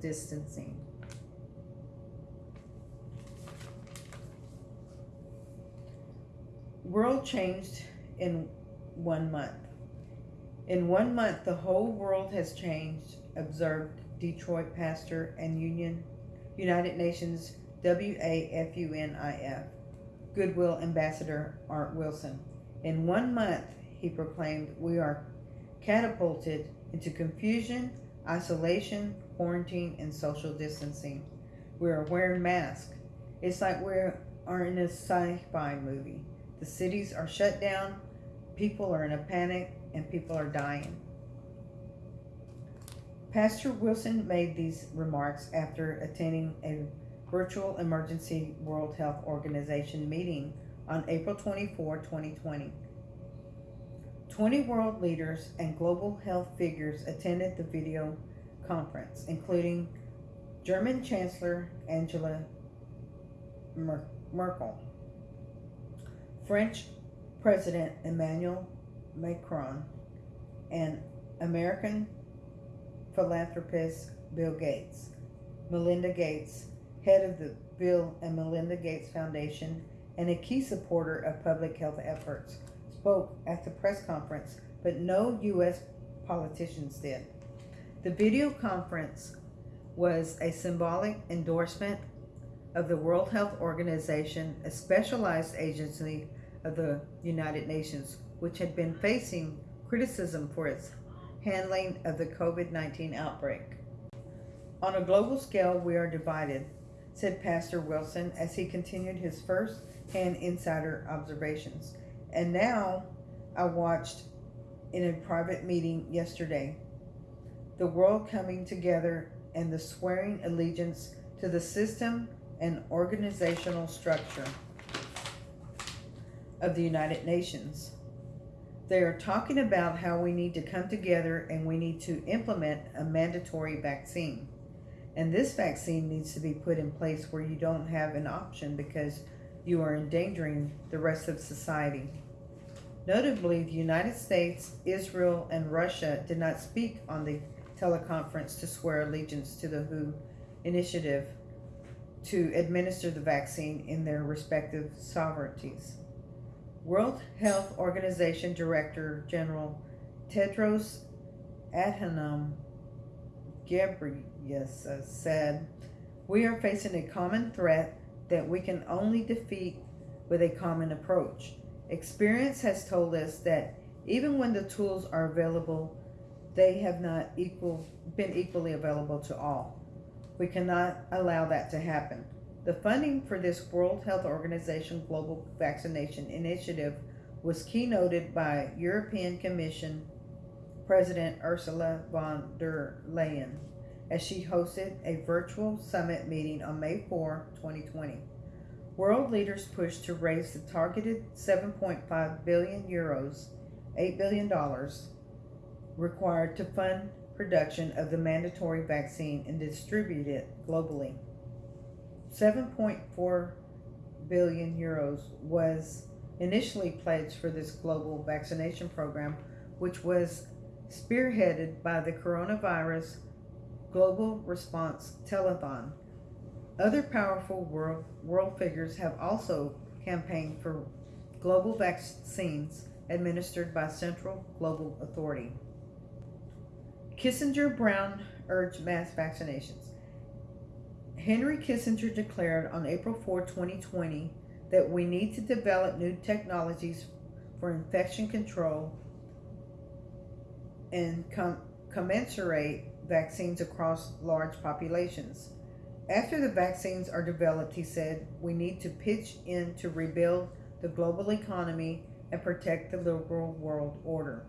distancing. World changed in one month. In one month, the whole world has changed, observed Detroit pastor and Union United Nations WAFUNIF Goodwill Ambassador Art Wilson. In one month, he proclaimed, we are catapulted into confusion, isolation, quarantine, and social distancing. We are wearing masks. It's like we are in a sci-fi movie. The cities are shut down, people are in a panic, and people are dying. Pastor Wilson made these remarks after attending a virtual emergency World Health Organization meeting on April 24, 2020. 20 world leaders and global health figures attended the video conference, including German Chancellor Angela Merkel, French President Emmanuel Macron, and American philanthropist Bill Gates. Melinda Gates, head of the Bill and Melinda Gates Foundation and a key supporter of public health efforts, spoke at the press conference, but no U.S. politicians did. The video conference was a symbolic endorsement of the World Health Organization, a specialized agency of the United Nations, which had been facing criticism for its handling of the COVID-19 outbreak. On a global scale, we are divided, said Pastor Wilson as he continued his first-hand insider observations. And now I watched in a private meeting yesterday the world coming together and the swearing allegiance to the system and organizational structure of the United Nations. They are talking about how we need to come together and we need to implement a mandatory vaccine. And this vaccine needs to be put in place where you don't have an option because you are endangering the rest of society. Notably, the United States, Israel, and Russia did not speak on the teleconference to swear allegiance to the WHO initiative to administer the vaccine in their respective sovereignties. World Health Organization Director General Tedros Adhanom Ghebreyesus said, We are facing a common threat that we can only defeat with a common approach. Experience has told us that even when the tools are available, they have not equal, been equally available to all. We cannot allow that to happen. The funding for this World Health Organization Global Vaccination Initiative was keynoted by European Commission President Ursula von der Leyen as she hosted a virtual summit meeting on May 4, 2020. World leaders pushed to raise the targeted 7.5 billion euros, $8 billion, required to fund production of the mandatory vaccine and distribute it globally. 7.4 billion euros was initially pledged for this global vaccination program, which was spearheaded by the coronavirus global response telethon. Other powerful world, world figures have also campaigned for global vaccines administered by Central Global Authority. Kissinger Brown urged mass vaccinations. Henry Kissinger declared on April 4, 2020, that we need to develop new technologies for infection control and com commensurate vaccines across large populations. After the vaccines are developed, he said, we need to pitch in to rebuild the global economy and protect the liberal world order.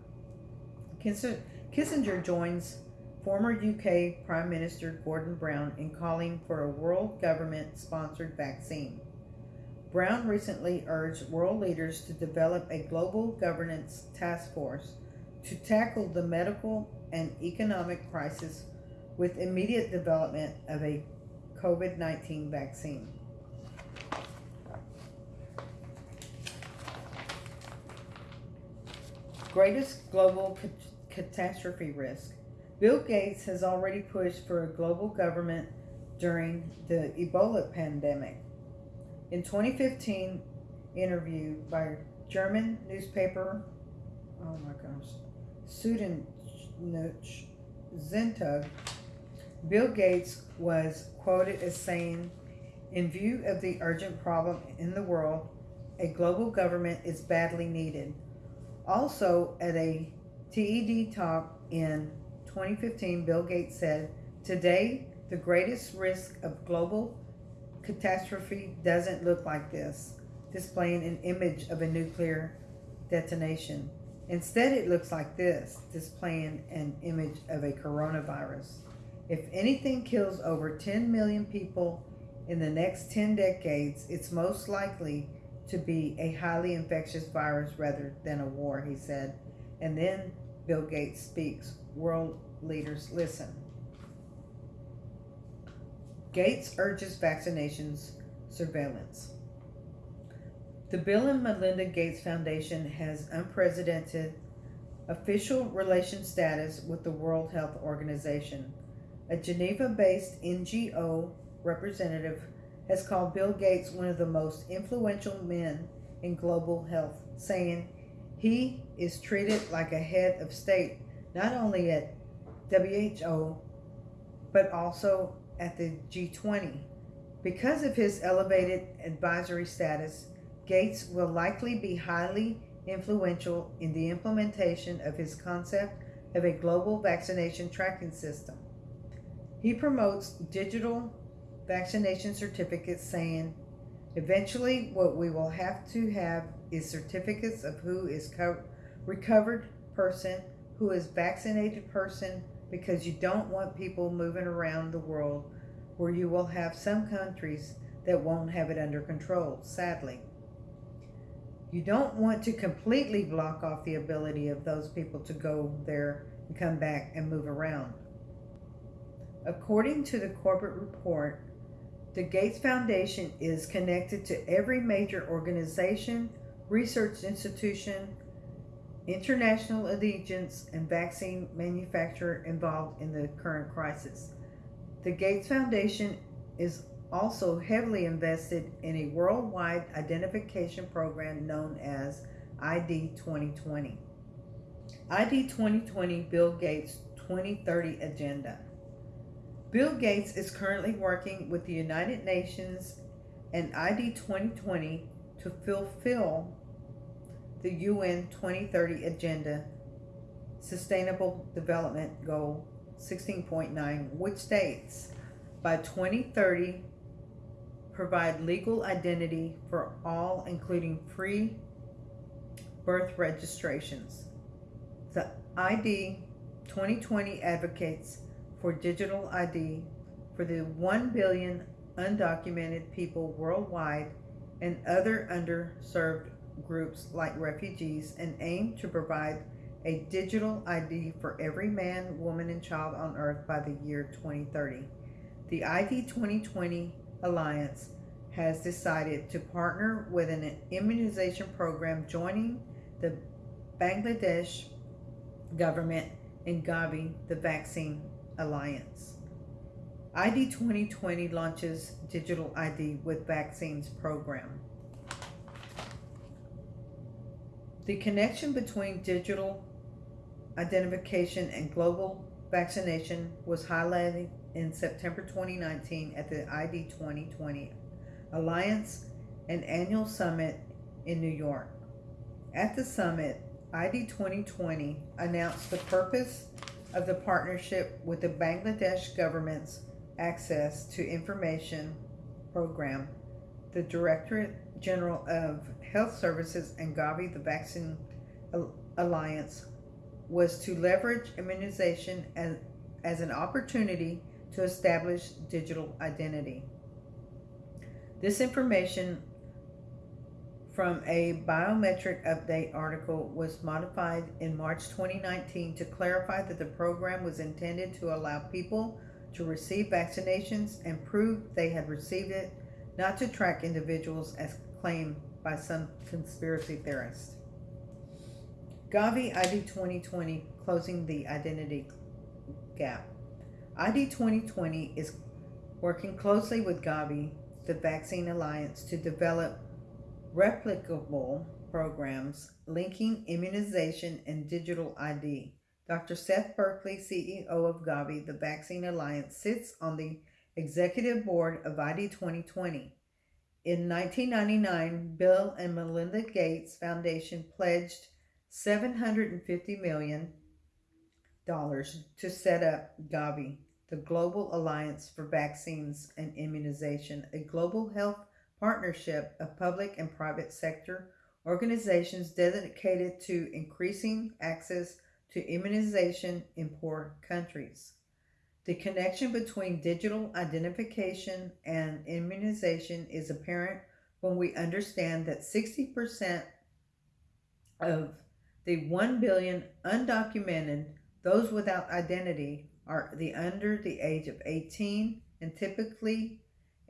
Kissinger joins former UK Prime Minister Gordon Brown in calling for a world government sponsored vaccine. Brown recently urged world leaders to develop a global governance task force to tackle the medical and economic crisis with immediate development of a COVID-19 vaccine. Greatest global catastrophe risk Bill Gates has already pushed for a global government during the Ebola pandemic. In 2015, interview by German newspaper, oh my gosh, Süddeutsche Bill Gates was quoted as saying, in view of the urgent problem in the world, a global government is badly needed. Also, at a TED talk in 2015, Bill Gates said, Today, the greatest risk of global catastrophe doesn't look like this, displaying an image of a nuclear detonation. Instead, it looks like this, displaying an image of a coronavirus. If anything kills over 10 million people in the next 10 decades, it's most likely to be a highly infectious virus rather than a war, he said. And then Bill Gates speaks. World leaders listen. Gates urges vaccinations surveillance. The Bill and Melinda Gates Foundation has unprecedented official relation status with the World Health Organization. A Geneva based NGO representative has called Bill Gates one of the most influential men in global health, saying he is treated like a head of state not only at WHO but also at the G20. Because of his elevated advisory status, Gates will likely be highly influential in the implementation of his concept of a global vaccination tracking system. He promotes digital vaccination certificates, saying, Eventually, what we will have to have is certificates of who is co- recovered person, who is vaccinated person, because you don't want people moving around the world where you will have some countries that won't have it under control, sadly. You don't want to completely block off the ability of those people to go there and come back and move around. According to the corporate report, the Gates Foundation is connected to every major organization, research institution, international allegiance, and vaccine manufacturer involved in the current crisis. The Gates Foundation is also heavily invested in a worldwide identification program known as ID 2020. ID 2020 Bill Gates 2030 Agenda. Bill Gates is currently working with the United Nations and ID 2020 to fulfill the UN 2030 Agenda Sustainable Development Goal 16.9, which states by 2030 provide legal identity for all, including free birth registrations. The ID 2020 advocates for digital ID for the 1 billion undocumented people worldwide and other underserved groups like refugees and aim to provide a digital ID for every man, woman, and child on earth by the year 2030. The ID 2020 Alliance has decided to partner with an immunization program joining the Bangladesh government and Gavi, the vaccine Alliance. ID 2020 launches Digital ID with Vaccines program. The connection between digital identification and global vaccination was highlighted in September 2019 at the ID 2020 Alliance and annual summit in New York. At the summit, ID 2020 announced the purpose of the partnership with the Bangladesh government's Access to Information program, the Directorate General of Health Services and Gavi, the Vaccine Alliance, was to leverage immunization as, as an opportunity to establish digital identity. This information from a biometric update article was modified in March 2019 to clarify that the program was intended to allow people to receive vaccinations and prove they had received it, not to track individuals as claimed by some conspiracy theorists. Gavi ID 2020 closing the identity gap. ID 2020 is working closely with Gavi, the Vaccine Alliance, to develop replicable programs linking immunization and digital ID. Dr. Seth Berkley, CEO of Gavi, the Vaccine Alliance, sits on the executive board of ID 2020. In 1999, Bill and Melinda Gates Foundation pledged $750 million to set up Gavi, the Global Alliance for Vaccines and Immunization, a global health partnership of public and private sector organizations dedicated to increasing access to immunization in poor countries. The connection between digital identification and immunization is apparent when we understand that 60% of the 1 billion undocumented, those without identity, are the under the age of 18 and typically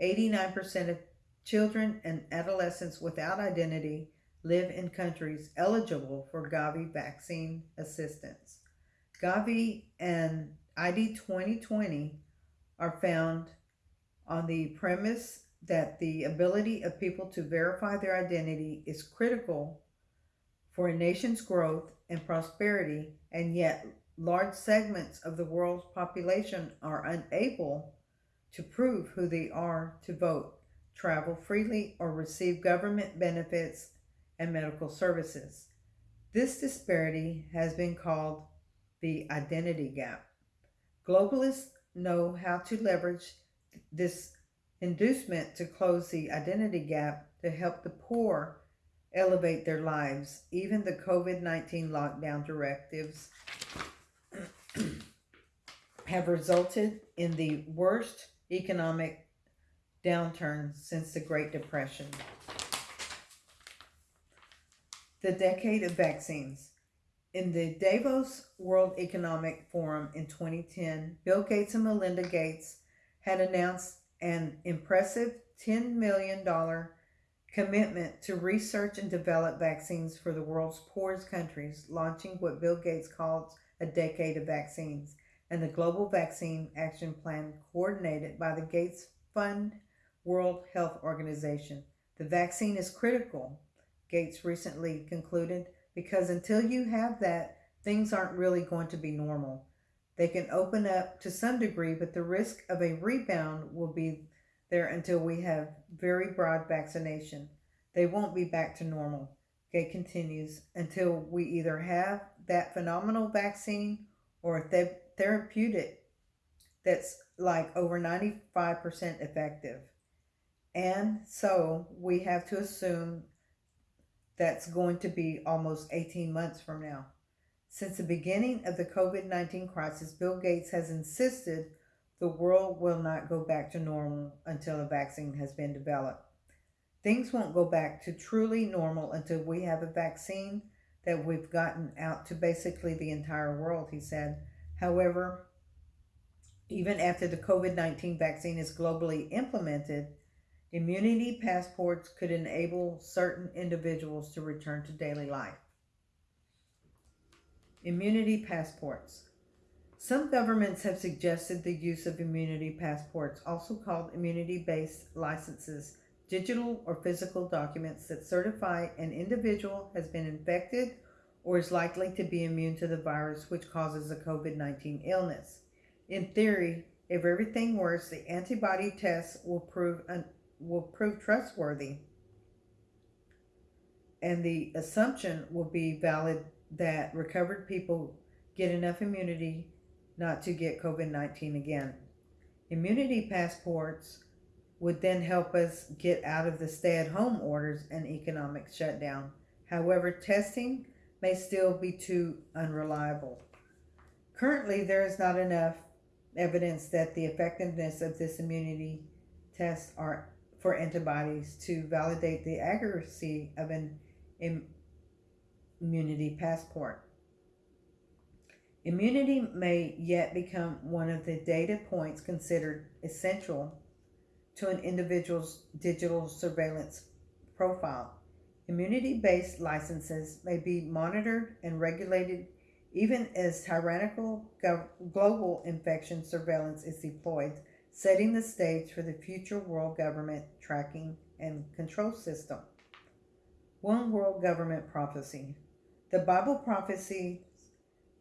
89% of children and adolescents without identity live in countries eligible for Gavi vaccine assistance. Gavi and ID 2020 are found on the premise that the ability of people to verify their identity is critical for a nation's growth and prosperity, and yet large segments of the world's population are unable to prove who they are to vote, travel freely, or receive government benefits and medical services. This disparity has been called the identity gap. Globalists know how to leverage this inducement to close the identity gap to help the poor elevate their lives. Even the COVID 19 lockdown directives have resulted in the worst economic downturn since the Great Depression. The decade of vaccines. In the Davos World Economic Forum in 2010, Bill Gates and Melinda Gates had announced an impressive $10 million commitment to research and develop vaccines for the world's poorest countries, launching what Bill Gates calls a decade of vaccines, and the Global Vaccine Action Plan coordinated by the Gates Fund World Health Organization. The vaccine is critical Gates recently concluded, because until you have that, things aren't really going to be normal. They can open up to some degree, but the risk of a rebound will be there until we have very broad vaccination. They won't be back to normal. Gate continues until we either have that phenomenal vaccine or a th- therapeutic that's like over 95% effective. And so we have to assume that's going to be almost 18 months from now. Since the beginning of the COVID 19 crisis, Bill Gates has insisted the world will not go back to normal until a vaccine has been developed. Things won't go back to truly normal until we have a vaccine that we've gotten out to basically the entire world, he said. However, even after the COVID 19 vaccine is globally implemented, Immunity passports could enable certain individuals to return to daily life. Immunity passports. Some governments have suggested the use of immunity passports, also called immunity based licenses, digital or physical documents that certify an individual has been infected or is likely to be immune to the virus which causes the COVID 19 illness. In theory, if everything works, the antibody tests will prove un- will prove trustworthy and the assumption will be valid that recovered people get enough immunity not to get COVID 19 again. Immunity passports would then help us get out of the stay at home orders and economic shutdown. However, testing may still be too unreliable. Currently, there is not enough evidence that the effectiveness of this immunity test are for antibodies to validate the accuracy of an immunity passport. Immunity may yet become one of the data points considered essential to an individual's digital surveillance profile. Immunity based licenses may be monitored and regulated even as tyrannical global infection surveillance is deployed, setting the stage for the future world government tracking and control system. One world government prophecy. The Bible prophesies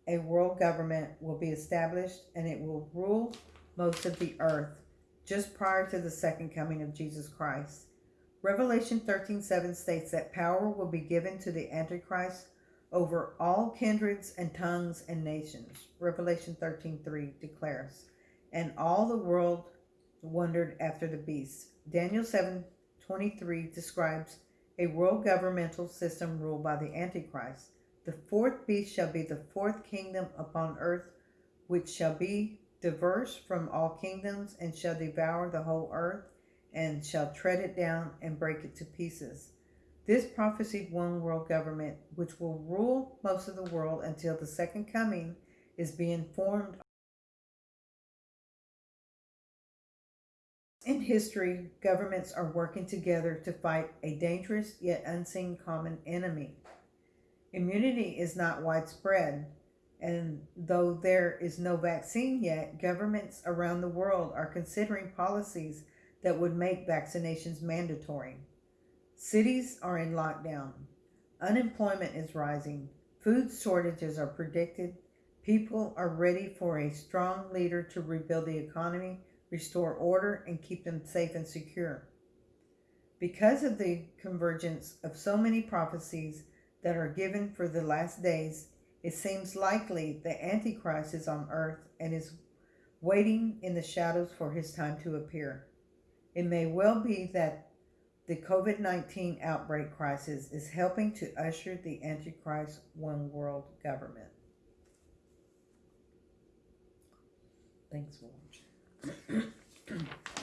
a world government will be established and it will rule most of the earth just prior to the second coming of Jesus Christ. Revelation 13:7 states that power will be given to the Antichrist over all kindreds and tongues and nations. Revelation 13:3 declares, and all the world wondered after the beast. Daniel 7:23 describes a world governmental system ruled by the Antichrist. The fourth beast shall be the fourth kingdom upon earth, which shall be diverse from all kingdoms, and shall devour the whole earth, and shall tread it down and break it to pieces. This prophesied one world government, which will rule most of the world until the second coming, is being formed. In history, governments are working together to fight a dangerous yet unseen common enemy. Immunity is not widespread, and though there is no vaccine yet, governments around the world are considering policies that would make vaccinations mandatory. Cities are in lockdown. Unemployment is rising. Food shortages are predicted. People are ready for a strong leader to rebuild the economy, restore order, and keep them safe and secure. Because of the convergence of so many prophecies that are given for the last days, it seems likely the Antichrist is on earth and is waiting in the shadows for his time to appear. It may well be that the COVID 19 outbreak crisis is helping to usher the Antichrist one world government. Thanks for watching.